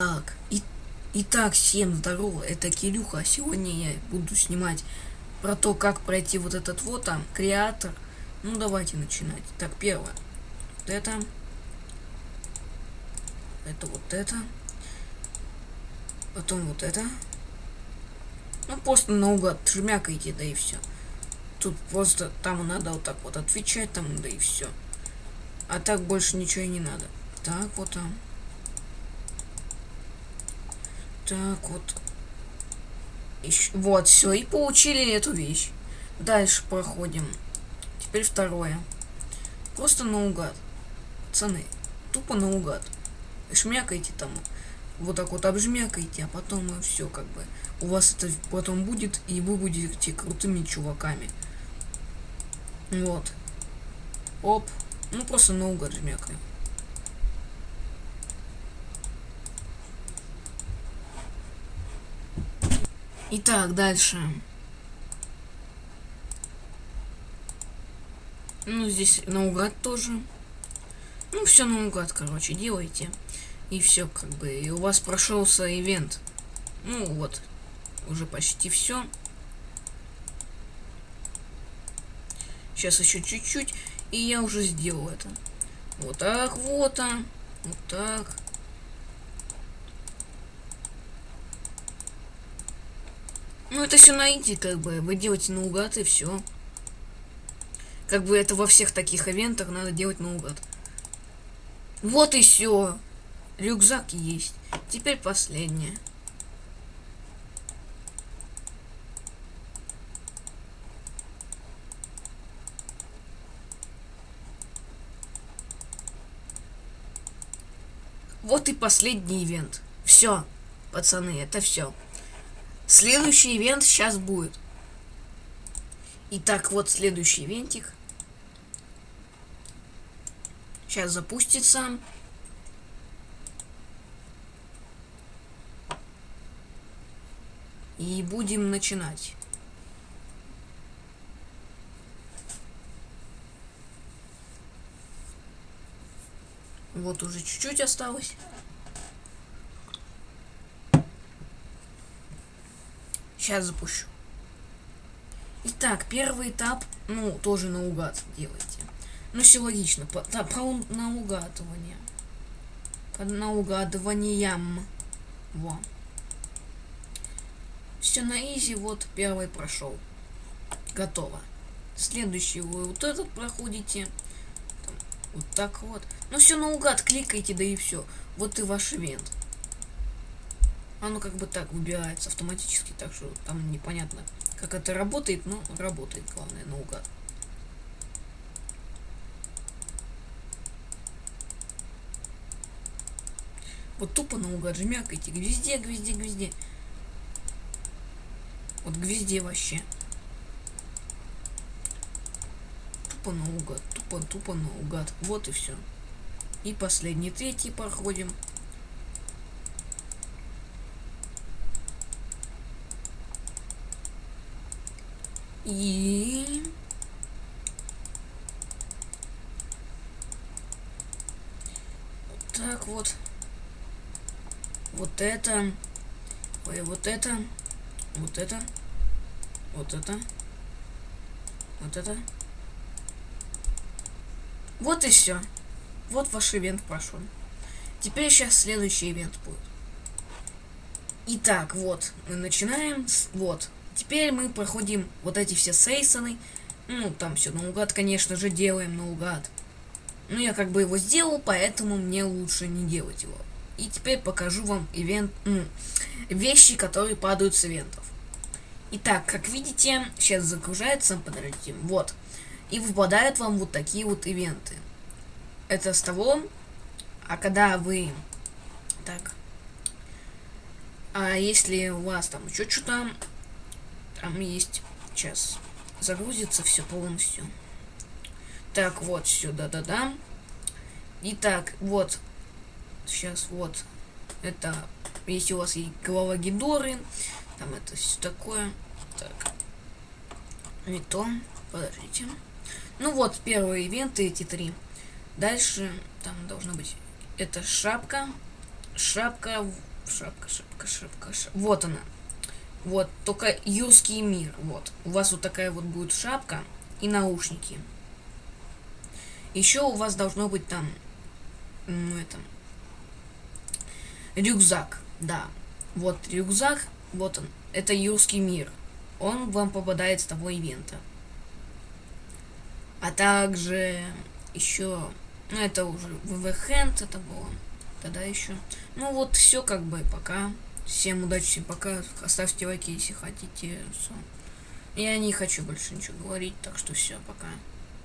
Так, и, итак, всем здорово, это Кирюха. Сегодня я буду снимать про то, как пройти вот этот вот там, креатор. Ну, давайте начинать. Так, первое. Вот это. Это вот это. Потом вот это. Ну, просто наугад жмякайте, да и все. Тут просто там надо вот так вот отвечать, там, да и все. А так больше ничего и не надо. Так, вот там. Так, вот. Ищ... Вот, все, и получили эту вещь. Дальше проходим. Теперь второе. Просто наугад. Пацаны, тупо наугад. Шмякайте там. Вот так вот обжмякайте, а потом и все как бы. У вас это потом будет, и вы будете крутыми чуваками. Вот. Оп. Ну просто наугад жмякаем. Итак, дальше. Ну, здесь наугад тоже. Ну, все наугад, короче, делайте. И все, как бы. И у вас прошелся ивент. Ну, вот. Уже почти все. Сейчас еще чуть-чуть. И я уже сделал это. Вот так, вот, а. Вот так. Ну, это все найти, как бы. Вы делаете наугад и все. Как бы это во всех таких ивентах надо делать наугад. Вот и все. Рюкзак есть. Теперь последнее. Вот и последний ивент. Все, пацаны, это все. Следующий ивент сейчас будет. Итак, вот следующий ивентик. Сейчас запустится. И будем начинать. Вот уже чуть-чуть осталось. Сейчас запущу. Итак, первый этап, ну, тоже наугад делайте. Ну, все логично. По, да, по наугадывание. По наугадываниям. Во. Все на изи, вот первый прошел. Готово. Следующий вы вот этот проходите. Там, вот так вот. Ну все наугад, кликайте, да и все. Вот и ваш ивент оно как бы так выбирается автоматически, так что там непонятно, как это работает, но работает, главное, наугад. Вот тупо наугад жмякайте, везде, везде, везде. Вот везде вообще. Тупо наугад, тупо, тупо наугад. Вот и все. И последний, третий проходим. И... Так вот. Вот это. Ой, вот это. Вот это. Вот это. Вот это. Вот и все. Вот ваш ивент прошел. Теперь сейчас следующий ивент будет. Итак, вот, мы начинаем с... Вот, Теперь мы проходим вот эти все сейсоны. Ну, там все наугад, конечно же, делаем наугад. Ну, я как бы его сделал, поэтому мне лучше не делать его. И теперь покажу вам ивент, ну, вещи, которые падают с ивентов. Итак, как видите, сейчас загружается, подождите, вот. И выпадают вам вот такие вот ивенты. Это с того, а когда вы... Так. А если у вас там еще что-то там есть... Сейчас загрузится все полностью. Так, вот, все, да-да-да. Итак, вот. Сейчас, вот. Это, если у вас есть голова Гидоры, там это все такое. Так. Не то. Подождите. Ну вот, первые ивенты, эти три. Дальше, там должно быть, это шапка. шапка, шапка, шапка, шапка, шапка. Вот она. Вот, только юрский мир. Вот. У вас вот такая вот будет шапка и наушники. Еще у вас должно быть там, ну это, рюкзак, да. Вот рюкзак, вот он, это юрский мир. Он вам попадает с того ивента. А также еще, ну это уже ВВ это было. Тогда еще. Ну вот все как бы пока. Всем удачи, всем пока. Оставьте лайки, если хотите. Я не хочу больше ничего говорить, так что все, пока.